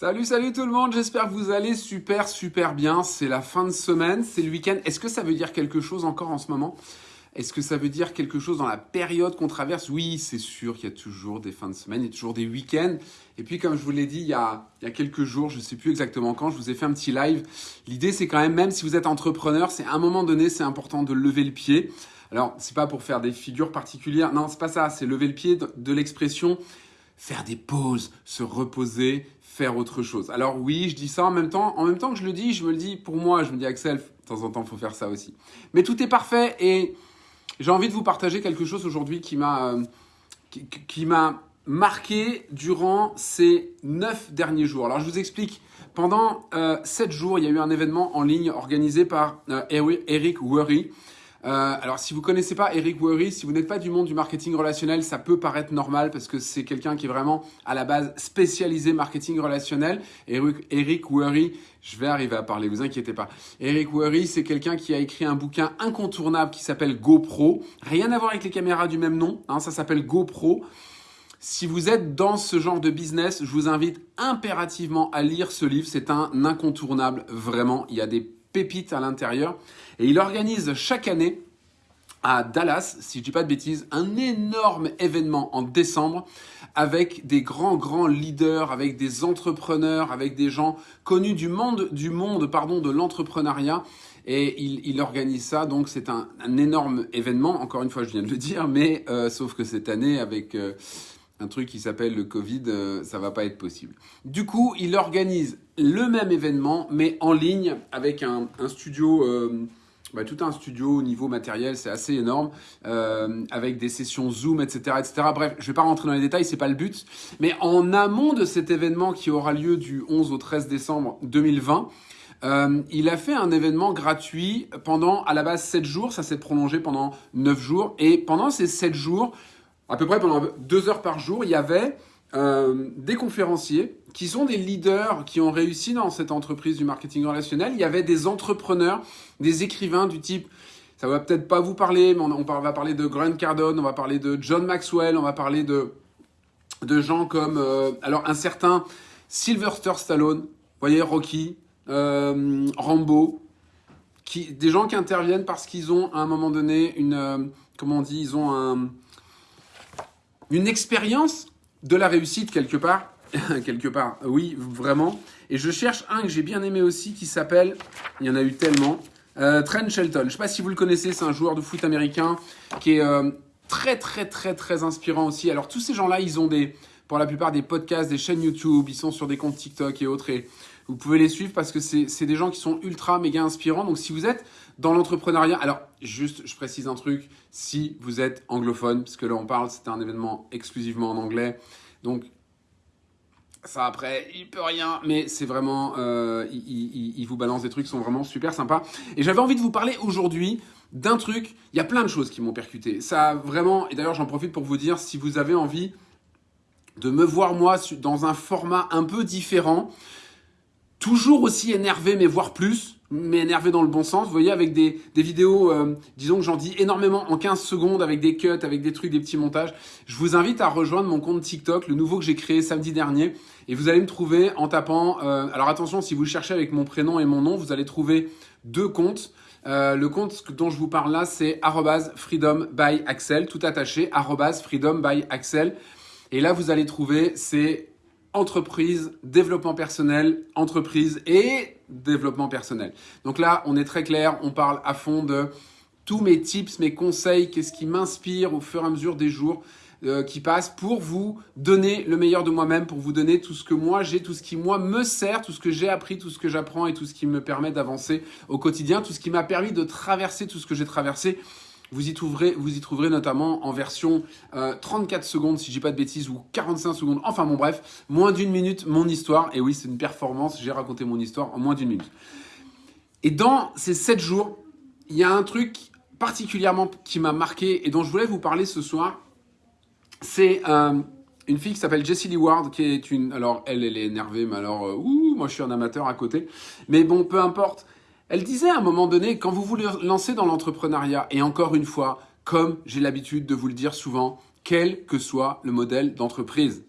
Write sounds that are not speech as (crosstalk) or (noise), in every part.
Salut, salut tout le monde, j'espère que vous allez super, super bien. C'est la fin de semaine, c'est le week-end. Est-ce que ça veut dire quelque chose encore en ce moment? Est-ce que ça veut dire quelque chose dans la période qu'on traverse? Oui, c'est sûr qu'il y a toujours des fins de semaine, il y a toujours des week-ends. Et puis comme je vous l'ai dit il y, a, il y a quelques jours, je ne sais plus exactement quand, je vous ai fait un petit live. L'idée c'est quand même, même si vous êtes entrepreneur, c'est à un moment donné, c'est important de lever le pied. Alors, c'est pas pour faire des figures particulières, non, c'est pas ça, c'est lever le pied de, de l'expression faire des pauses, se reposer, faire autre chose. Alors oui, je dis ça en même temps, en même temps que je le dis, je me le dis pour moi, je me dis Axel, de temps en temps, il faut faire ça aussi. Mais tout est parfait et j'ai envie de vous partager quelque chose aujourd'hui qui m'a euh, qui, qui m'a marqué durant ces neuf derniers jours. Alors je vous explique. Pendant euh, sept jours, il y a eu un événement en ligne organisé par euh, Eric Worry. Euh, alors, si vous connaissez pas Eric Worry, si vous n'êtes pas du monde du marketing relationnel, ça peut paraître normal parce que c'est quelqu'un qui est vraiment à la base spécialisé marketing relationnel. Eric, Eric Worry, je vais arriver à parler, vous inquiétez pas. Eric Worry, c'est quelqu'un qui a écrit un bouquin incontournable qui s'appelle GoPro. Rien à voir avec les caméras du même nom, hein, ça s'appelle GoPro. Si vous êtes dans ce genre de business, je vous invite impérativement à lire ce livre. C'est un incontournable, vraiment. Il y a des pépites à l'intérieur. Et il organise chaque année à Dallas, si je dis pas de bêtises, un énorme événement en décembre avec des grands grands leaders, avec des entrepreneurs, avec des gens connus du monde du monde pardon de l'entrepreneuriat. Et il, organise ça. Donc c'est un, un, énorme événement. Encore une fois je viens de le dire mais euh, sauf que cette année avec euh, un truc qui s'appelle le Covid, euh, ça va pas être possible. Du coup, il organise le même événement, mais en ligne, avec un, studio, euh, bah, tout un studio au niveau matériel, c'est assez énorme, euh, avec des sessions Zoom, etc., etc. Bref, je vais pas rentrer dans les détails, c'est pas le but. Mais en amont de cet événement qui aura lieu du 11 au 13 décembre 2020, euh, il a fait un événement gratuit pendant, à la base, 7 jours. Ça s'est prolongé pendant 9 jours. Et pendant ces 7 jours, à peu près pendant deux heures par jour, il y avait euh, des conférenciers qui sont des leaders qui ont réussi dans cette entreprise du marketing relationnel. Il y avait des entrepreneurs, des écrivains du type, ça va peut-être pas vous parler, mais on, va parler de Grant Cardone, on va parler de John Maxwell, on va parler de, de gens comme, euh, alors un certain Sylvester Stallone, vous voyez, Rocky, euh, Rambo, qui, des gens qui interviennent parce qu'ils ont à un moment donné une, comment on dit, ils ont un une expérience de la réussite quelque part. (laughs) quelque part, oui, vraiment. Et je cherche un que j'ai bien aimé aussi qui s'appelle, il y en a eu tellement, euh, Trent Shelton. Je ne sais pas si vous le connaissez, c'est un joueur de foot américain qui est euh, très très très très inspirant aussi. Alors tous ces gens-là, ils ont des, pour la plupart des podcasts, des chaînes YouTube, ils sont sur des comptes TikTok et autres. Et vous pouvez les suivre parce que c'est des gens qui sont ultra méga inspirants. Donc si vous êtes dans l'entrepreneuriat, alors juste je précise un truc, si vous êtes anglophone, parce que là on parle, c'était un événement exclusivement en anglais. Donc ça après, il peut rien, mais c'est vraiment, euh, il, il, vous balance des trucs qui sont vraiment super sympas. Et j'avais envie de vous parler aujourd'hui d'un truc, il y a plein de choses qui m'ont percuté. Ça vraiment, et d'ailleurs j'en profite pour vous dire, si vous avez envie de me voir moi dans un format un peu différent, toujours aussi énervé, mais voire plus, mais énervé dans le bon sens, vous voyez, avec des, des vidéos, euh, disons que j'en dis énormément en 15 secondes, avec des cuts, avec des trucs, des petits montages. Je vous invite à rejoindre mon compte TikTok, le nouveau que j'ai créé samedi dernier, et vous allez me trouver en tapant, euh, alors attention, si vous cherchez avec mon prénom et mon nom, vous allez trouver deux comptes. Euh, le compte dont je vous parle là, c'est freedom by Axel, tout attaché, freedom by Axel. Et là, vous allez trouver, c'est entreprise, développement personnel, entreprise et développement personnel. Donc là, on est très clair, on parle à fond de tous mes tips, mes conseils, qu'est-ce qui m'inspire au fur et à mesure des jours euh, qui passent pour vous donner le meilleur de moi-même, pour vous donner tout ce que moi j'ai, tout ce qui moi me sert, tout ce que j'ai appris, tout ce que j'apprends et tout ce qui me permet d'avancer au quotidien, tout ce qui m'a permis de traverser tout ce que j'ai traversé vous y trouverez, vous y trouverez notamment en version euh, 34 secondes, si dis pas de bêtises, ou 45 secondes. Enfin bon, bref, moins d'une minute, mon histoire. Et oui, c'est une performance. J'ai raconté mon histoire en moins d'une minute. Et dans ces 7 jours, il y a un truc particulièrement qui m'a marqué et dont je voulais vous parler ce soir. C'est euh, une fille qui s'appelle Jessie Lee Ward, qui est une... Alors, elle, elle est énervée, mais alors, euh, ouh, moi je suis un amateur à côté. Mais bon, peu importe. Elle disait à un moment donné, quand vous vous lancez dans l'entrepreneuriat, et encore une fois, comme j'ai l'habitude de vous le dire souvent, quel que soit le modèle d'entreprise,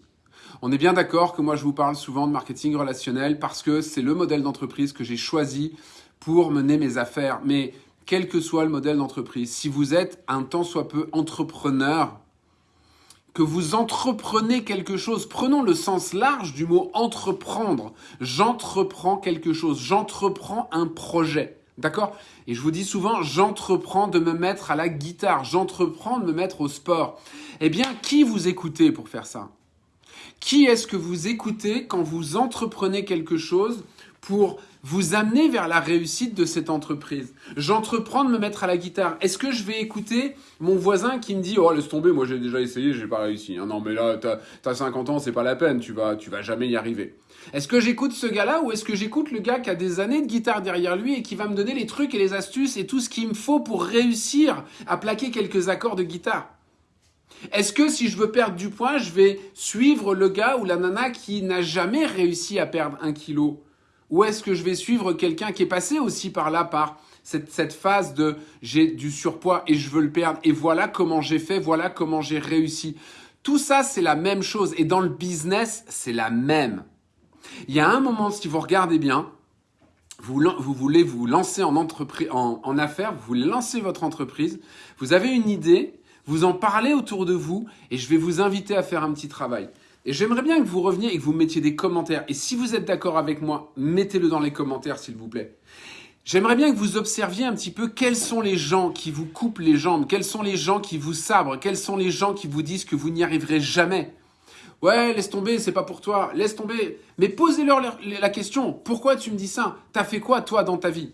On est bien d'accord que moi je vous parle souvent de marketing relationnel parce que c'est le modèle d'entreprise que j'ai choisi pour mener mes affaires. Mais quel que soit le modèle d'entreprise, si vous êtes un tant soit peu entrepreneur, que vous entreprenez quelque chose, prenons le sens large du mot entreprendre. J'entreprends quelque chose, j'entreprends un projet. D'accord? Et je vous dis souvent, j'entreprends de me mettre à la guitare, j'entreprends de me mettre au sport. Eh bien, qui vous écoutez pour faire ça? Qui est-ce que vous écoutez quand vous entreprenez quelque chose pour vous amener vers la réussite de cette entreprise. J'entreprends de me mettre à la guitare. Est-ce que je vais écouter mon voisin qui me dit "Oh, laisse tomber, moi j'ai déjà essayé, j'ai pas réussi." Hein. non mais là t'as as 50 ans, c'est pas la peine, tu vas tu vas jamais y arriver. Est-ce que j'écoute ce gars-là ou est-ce que j'écoute le gars qui a des années de guitare derrière lui et qui va me donner les trucs et les astuces et tout ce qu'il me faut pour réussir à plaquer quelques accords de guitare? Est-ce que si je veux perdre du poids, je vais suivre le gars ou la nana qui n'a jamais réussi à perdre un kilo? Ou est-ce que je vais suivre quelqu'un qui est passé aussi par là, par cette, phase de j'ai du surpoids et je veux le perdre et voilà comment j'ai fait, voilà comment j'ai réussi. Tout ça, c'est la même chose. Et dans le business, c'est la même. Il y a un moment, si vous regardez bien, vous, voulez vous lancer en, entreprise, en, en affaires, vous lancer votre entreprise, vous avez une idée, vous en parlez autour de vous et je vais vous inviter à faire un petit travail. Et j'aimerais bien que vous reveniez et que vous mettiez des commentaires. Et si vous êtes d'accord avec moi, mettez-le dans les commentaires, s'il vous plaît. J'aimerais bien que vous observiez un petit peu quels sont les gens qui vous coupent les jambes, quels sont les gens qui vous sabrent, quels sont les gens qui vous disent que vous n'y arriverez jamais. Ouais, laisse tomber, c'est pas pour toi, laisse tomber. Mais posez-leur la question, pourquoi tu me dis ça? T'as fait quoi toi dans ta vie?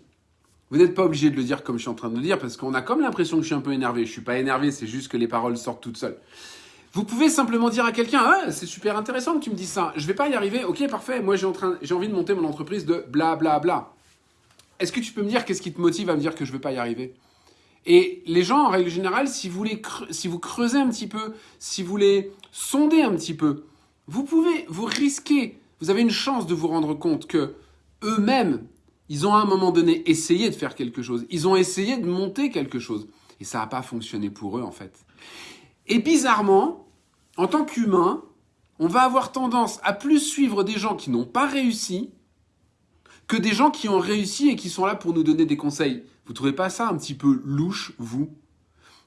Vous n'êtes pas obligé de le dire comme je suis en train de le dire, parce qu'on a comme l'impression que je suis un peu énervé. Je suis pas énervé, c'est juste que les paroles sortent toutes seules. Vous pouvez simplement dire à quelqu'un ah, c'est super intéressant que tu me dises ça. Je vais pas y arriver. Ok, parfait. Moi, j'ai envie de monter mon entreprise de bla bla bla. Est-ce que tu peux me dire qu'est-ce qui te motive à me dire que je vais pas y arriver? Et les gens, en règle générale, si vous, les si vous creusez un petit peu, si vous les sondez un petit peu, vous pouvez, vous risquer, vous avez une chance de vous rendre compte que eux-mêmes, ils ont à un moment donné essayé de faire quelque chose. Ils ont essayé de monter quelque chose. Et ça n'a pas fonctionné pour eux, en fait. Et bizarrement, en tant qu'humain, on va avoir tendance à plus suivre des gens qui n'ont pas réussi que des gens qui ont réussi et qui sont là pour nous donner des conseils. Vous trouvez pas ça un petit peu louche, vous?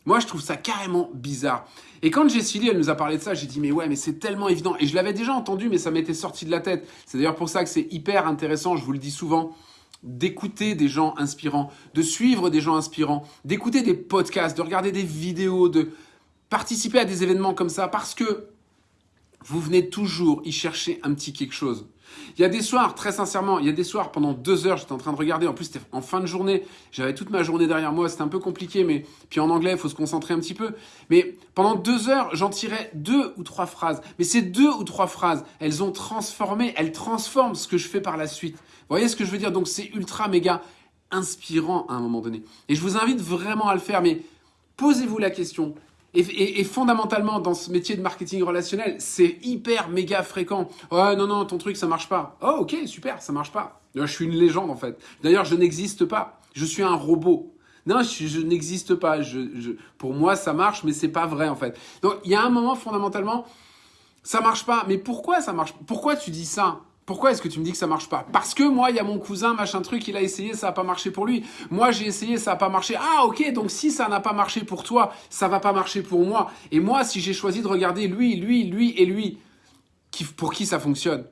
Moi, je trouve ça carrément bizarre. Et quand Jessie elle nous a parlé de ça, j'ai dit, mais ouais, mais c'est tellement évident. Et je l'avais déjà entendu, mais ça m'était sorti de la tête. C'est d'ailleurs pour ça que c'est hyper intéressant, je vous le dis souvent, d'écouter des gens inspirants, de suivre des gens inspirants, d'écouter des podcasts, de regarder des vidéos, de participer à des événements comme ça parce que vous venez toujours y chercher un petit quelque chose. Il y a des soirs, très sincèrement, il y a des soirs pendant deux heures, j'étais en train de regarder. En plus, c'était en fin de journée. J'avais toute ma journée derrière moi. C'était un peu compliqué, mais puis en anglais, il faut se concentrer un petit peu. Mais pendant deux heures, j'en tirais deux ou trois phrases. Mais ces deux ou trois phrases, elles ont transformé, elles transforment ce que je fais par la suite. Vous voyez ce que je veux dire? Donc, c'est ultra méga inspirant à un moment donné. Et je vous invite vraiment à le faire. Mais posez-vous la question et, fondamentalement, dans ce métier de marketing relationnel, c'est hyper méga fréquent. Ouais, non, non, ton truc, ça marche pas. Oh, ok, super, ça marche pas. Je suis une légende, en fait. D'ailleurs, je n'existe pas. Je suis un robot. Non, je, n'existe pas. Pour moi, ça marche, mais c'est pas vrai, en fait. Donc, il y a un moment, fondamentalement, ça marche pas. Mais pourquoi ça marche? Pourquoi tu dis ça? Pourquoi est-ce que tu me dis que ça marche pas? Parce que moi, il y a mon cousin, machin truc, il a essayé, ça n'a pas marché pour lui. Moi, j'ai essayé, ça n'a pas marché. Ah, ok, donc si ça n'a pas marché pour toi, ça va pas marcher pour moi. Et moi, si j'ai choisi de regarder lui, lui, lui et lui, qui, pour qui ça fonctionne?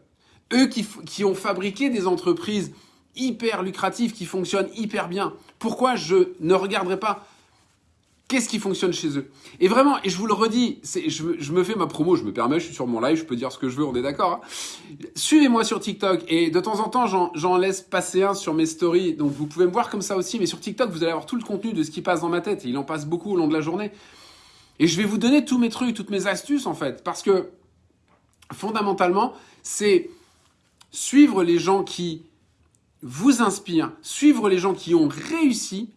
Eux qui, qui ont fabriqué des entreprises hyper lucratives, qui fonctionnent hyper bien. Pourquoi je ne regarderai pas? Qu'est-ce qui fonctionne chez eux? Et vraiment, et je vous le redis, je, me fais ma promo, je me permets, je suis sur mon live, je peux dire ce que je veux, on est d'accord. Hein. Suivez-moi sur TikTok et de temps en temps, j'en laisse passer un sur mes stories. Donc vous pouvez me voir comme ça aussi, mais sur TikTok, vous allez avoir tout le contenu de ce qui passe dans ma tête. Et il en passe beaucoup au long de la journée. Et je vais vous donner tous mes trucs, toutes mes astuces en fait, parce que fondamentalement, c'est suivre les gens qui vous inspirent, suivre les gens qui ont réussi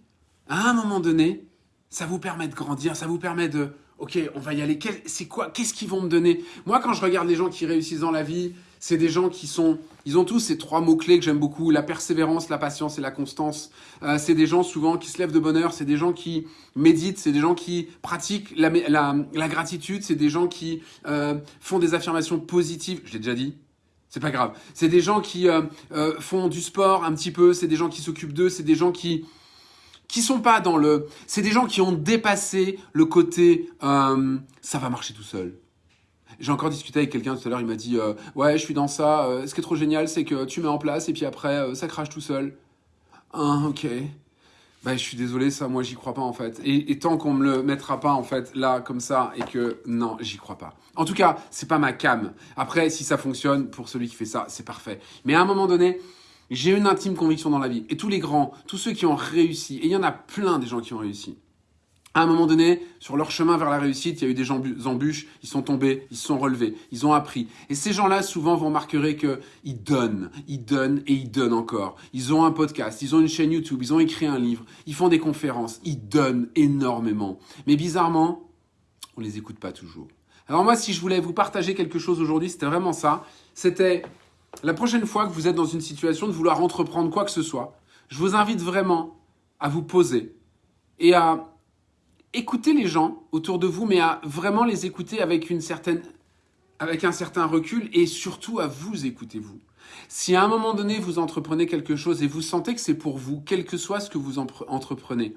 à un moment donné ça vous permet de grandir, ça vous permet de, ok, on va y aller. C'est quoi Qu'est-ce qu'ils vont me donner? Moi, quand je regarde les gens qui réussissent dans la vie, C'est des gens qui sont, ils ont tous ces trois mots-clés que j'aime beaucoup, la persévérance, la patience et la constance. Euh, c'est des gens souvent qui se lèvent de bonne heure, c'est des gens qui méditent, c'est des gens qui pratiquent la, gratitude, c'est des gens qui euh, font des affirmations positives. Je l'ai déjà dit, c'est pas grave. C'est des gens qui euh, font du sport un petit peu, c'est des gens qui s'occupent d'eux, c'est des gens qui qui sont pas dans le... C'est des gens qui ont dépassé le côté euh, ça va marcher tout seul. J'ai encore discuté avec quelqu'un tout à l'heure, il m'a dit ouais je suis dans ça, ce qui est trop génial c'est que tu mets en place et puis après ça crache tout seul. Ah ok. Bah, je suis désolé, ça, moi, j'y crois pas, en fait. Et, tant qu'on me le mettra pas, en fait, là, comme ça, et que, non, j'y crois pas. En tout cas, c'est pas ma cam. Après, si ça fonctionne, pour celui qui fait ça, c'est parfait. Mais à un moment donné, j'ai une intime conviction dans la vie. Et tous les grands, tous ceux qui ont réussi, et il y en a plein des gens qui ont réussi, à un moment donné, sur leur chemin vers la réussite, il y a eu des embûches, ils sont tombés, ils se sont relevés, ils ont appris. Et ces gens-là, souvent, vont marquer qu'ils donnent, ils donnent et ils donnent encore. Ils ont un podcast, ils ont une chaîne YouTube, ils ont écrit un livre, ils font des conférences, ils donnent énormément. Mais bizarrement, on les écoute pas toujours. Alors moi, si je voulais vous partager quelque chose aujourd'hui, c'était vraiment ça. C'était la prochaine fois que vous êtes dans une situation de vouloir entreprendre quoi que ce soit, je vous invite vraiment à vous poser et à écouter les gens autour de vous, mais à vraiment les écouter avec une certaine, avec un certain recul et surtout à vous écouter vous. Si à un moment donné vous entreprenez quelque chose et vous sentez que c'est pour vous, quel que soit ce que vous entreprenez,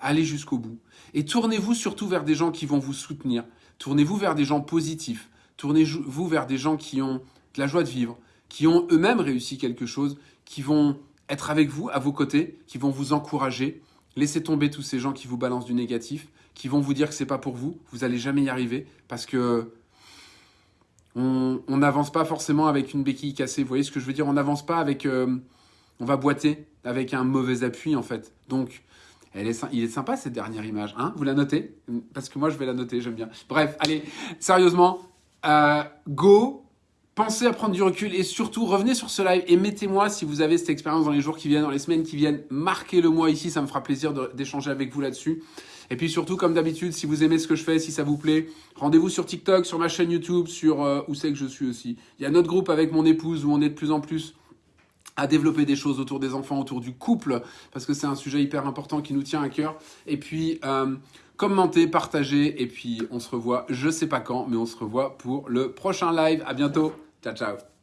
allez jusqu'au bout. Et tournez-vous surtout vers des gens qui vont vous soutenir. Tournez-vous vers des gens positifs. Tournez-vous vers des gens qui ont de la joie de vivre, qui ont eux-mêmes réussi quelque chose, qui vont être avec vous, à vos côtés, qui vont vous encourager, Laissez tomber tous ces gens qui vous balancent du négatif, qui vont vous dire que c'est pas pour vous. Vous allez jamais y arriver parce que on n'avance pas forcément avec une béquille cassée. Vous voyez ce que je veux dire? On n'avance pas avec. Euh, on va boiter avec un mauvais appui en fait. Donc, il est sympa cette dernière image. Hein? Vous la notez? Parce que moi je vais la noter, j'aime bien. Bref, allez, sérieusement, euh, go Pensez à prendre du recul et surtout revenez sur ce live et mettez-moi si vous avez cette expérience dans les jours qui viennent, dans les semaines qui viennent. Marquez-le moi ici, ça me fera plaisir d'échanger avec vous là-dessus. Et puis surtout, comme d'habitude, si vous aimez ce que je fais, si ça vous plaît, rendez-vous sur TikTok, sur ma chaîne YouTube, sur euh, où c'est que je suis aussi. Il y a notre groupe avec mon épouse où on est de plus en plus à développer des choses autour des enfants, autour du couple, parce que c'est un sujet hyper important qui nous tient à cœur. Et puis, euh, commentez, partagez, et puis on se revoit, je sais pas quand, mais on se revoit pour le prochain live. À bientôt. Ciao, ciao.